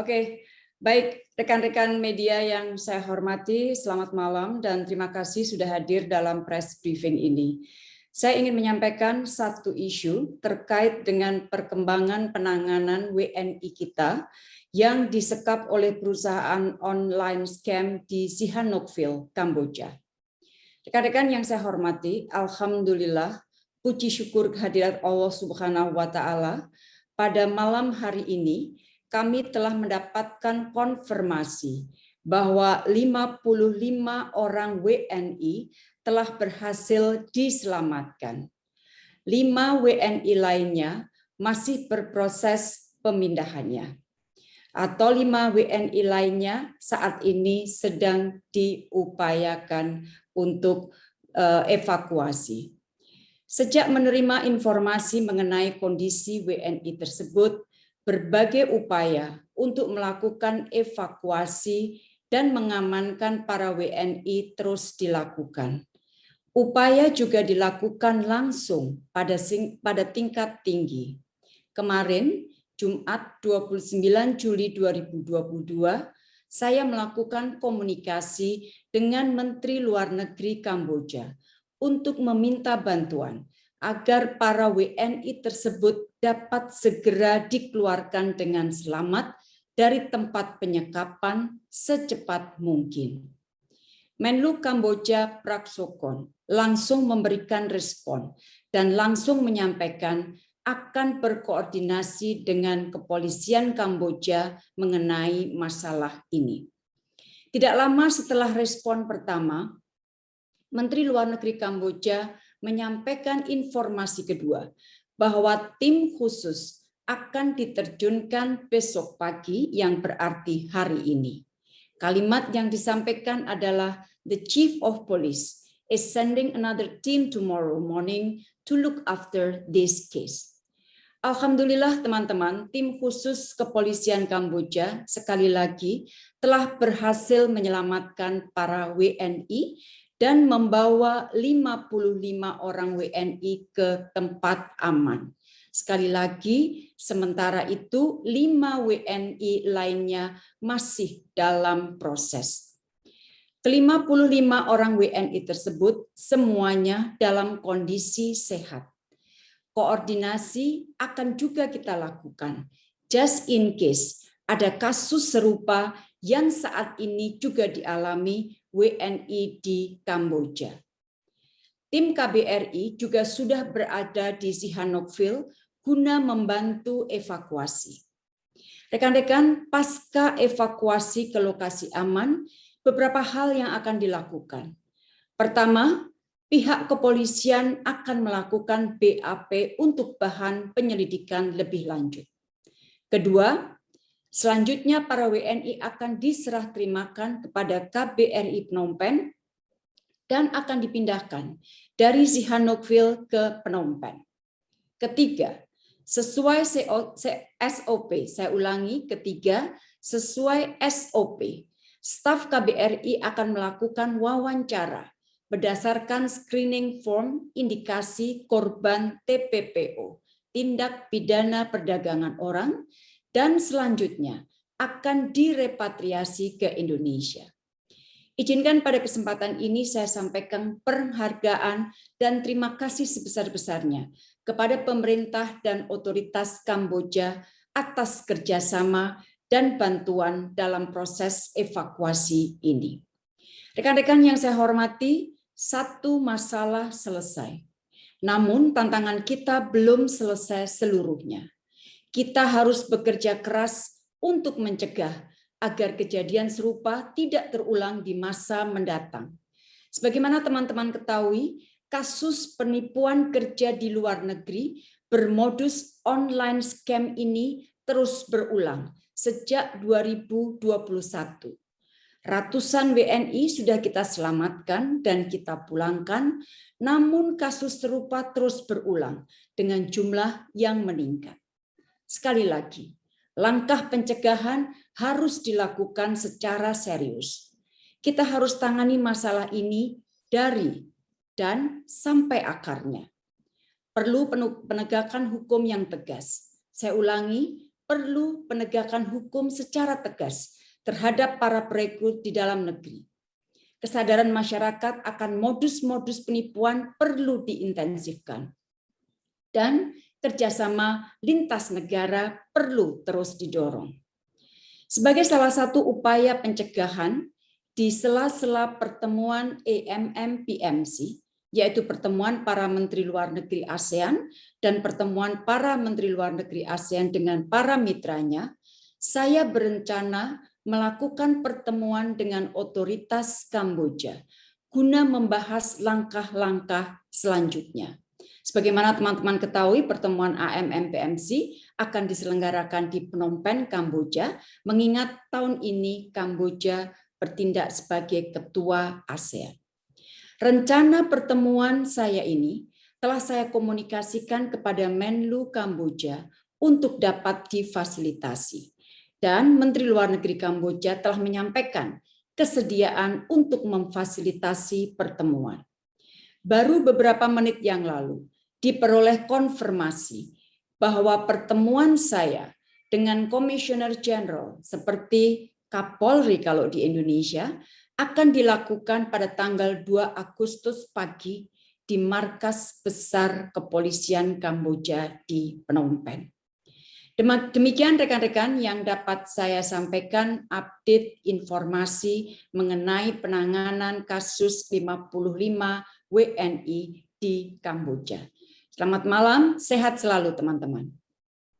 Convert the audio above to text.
Oke, baik rekan-rekan media yang saya hormati, selamat malam dan terima kasih sudah hadir dalam press briefing ini. Saya ingin menyampaikan satu isu terkait dengan perkembangan penanganan WNI kita yang disekap oleh perusahaan online scam di Sihanoukville, Kamboja. Rekan-rekan yang saya hormati, Alhamdulillah, puji syukur kehadirat Allah Subhanahu wa Ta'ala, pada malam hari ini kami telah mendapatkan konfirmasi bahwa 55 orang WNI telah berhasil diselamatkan. Lima WNI lainnya masih berproses pemindahannya. Atau lima WNI lainnya saat ini sedang diupayakan untuk eh, evakuasi. Sejak menerima informasi mengenai kondisi WNI tersebut, berbagai upaya untuk melakukan evakuasi dan mengamankan para WNI terus dilakukan. Upaya juga dilakukan langsung pada pada tingkat tinggi. Kemarin, Jumat 29 Juli 2022, saya melakukan komunikasi dengan Menteri Luar Negeri Kamboja untuk meminta bantuan agar para WNI tersebut dapat segera dikeluarkan dengan selamat dari tempat penyekapan secepat mungkin. Menlu Kamboja Praksokon langsung memberikan respon dan langsung menyampaikan akan berkoordinasi dengan kepolisian Kamboja mengenai masalah ini. Tidak lama setelah respon pertama, Menteri Luar Negeri Kamboja menyampaikan informasi kedua bahwa tim khusus akan diterjunkan besok pagi yang berarti hari ini. Kalimat yang disampaikan adalah the chief of police is sending another team tomorrow morning to look after this case. Alhamdulillah teman-teman, tim khusus kepolisian Kamboja sekali lagi telah berhasil menyelamatkan para WNI dan membawa 55 orang WNI ke tempat aman. Sekali lagi, sementara itu 5 WNI lainnya masih dalam proses. Ke-55 orang WNI tersebut semuanya dalam kondisi sehat. Koordinasi akan juga kita lakukan, just in case ada kasus serupa yang saat ini juga dialami WNI di Kamboja. Tim KBRI juga sudah berada di Sihanoukville guna membantu evakuasi. Rekan-rekan, pasca evakuasi ke lokasi aman, beberapa hal yang akan dilakukan. Pertama, pihak kepolisian akan melakukan BAP untuk bahan penyelidikan lebih lanjut. Kedua, Selanjutnya para WNI akan diserah terimakan kepada KBRI Phnom Penh dan akan dipindahkan dari Sihanoukville ke Phnom Penh. Ketiga, sesuai SOP, saya ulangi, ketiga, sesuai SOP, staf KBRI akan melakukan wawancara berdasarkan screening form indikasi korban TPPO, tindak pidana perdagangan orang, dan selanjutnya akan direpatriasi ke Indonesia. Izinkan pada kesempatan ini saya sampaikan penghargaan dan terima kasih sebesar-besarnya kepada pemerintah dan otoritas Kamboja atas kerjasama dan bantuan dalam proses evakuasi ini. Rekan-rekan yang saya hormati, satu masalah selesai. Namun tantangan kita belum selesai seluruhnya kita harus bekerja keras untuk mencegah agar kejadian serupa tidak terulang di masa mendatang. Sebagaimana teman-teman ketahui, kasus penipuan kerja di luar negeri bermodus online scam ini terus berulang sejak 2021. Ratusan WNI sudah kita selamatkan dan kita pulangkan, namun kasus serupa terus berulang dengan jumlah yang meningkat. Sekali lagi, langkah pencegahan harus dilakukan secara serius. Kita harus tangani masalah ini dari dan sampai akarnya. Perlu penegakan hukum yang tegas. Saya ulangi, perlu penegakan hukum secara tegas terhadap para perekrut di dalam negeri. Kesadaran masyarakat akan modus-modus penipuan perlu diintensifkan. Dan kerjasama lintas negara perlu terus didorong. Sebagai salah satu upaya pencegahan, di sela-sela pertemuan AMM-PMC, yaitu pertemuan para Menteri Luar Negeri ASEAN dan pertemuan para Menteri Luar Negeri ASEAN dengan para mitranya, saya berencana melakukan pertemuan dengan otoritas Kamboja guna membahas langkah-langkah selanjutnya. Sebagaimana teman-teman ketahui, pertemuan AMM-PMC akan diselenggarakan di Phnom Penh, Kamboja, mengingat tahun ini Kamboja bertindak sebagai ketua ASEAN. Rencana pertemuan saya ini telah saya komunikasikan kepada Menlu Kamboja untuk dapat difasilitasi. Dan Menteri Luar Negeri Kamboja telah menyampaikan kesediaan untuk memfasilitasi pertemuan. Baru beberapa menit yang lalu diperoleh konfirmasi bahwa pertemuan saya dengan Komisioner Jenderal seperti Kapolri kalau di Indonesia akan dilakukan pada tanggal 2 Agustus pagi di markas besar kepolisian Kamboja di Phnom Penh. Demikian rekan-rekan yang dapat saya sampaikan update informasi mengenai penanganan kasus 55 WNI di Kamboja. Selamat malam, sehat selalu teman-teman.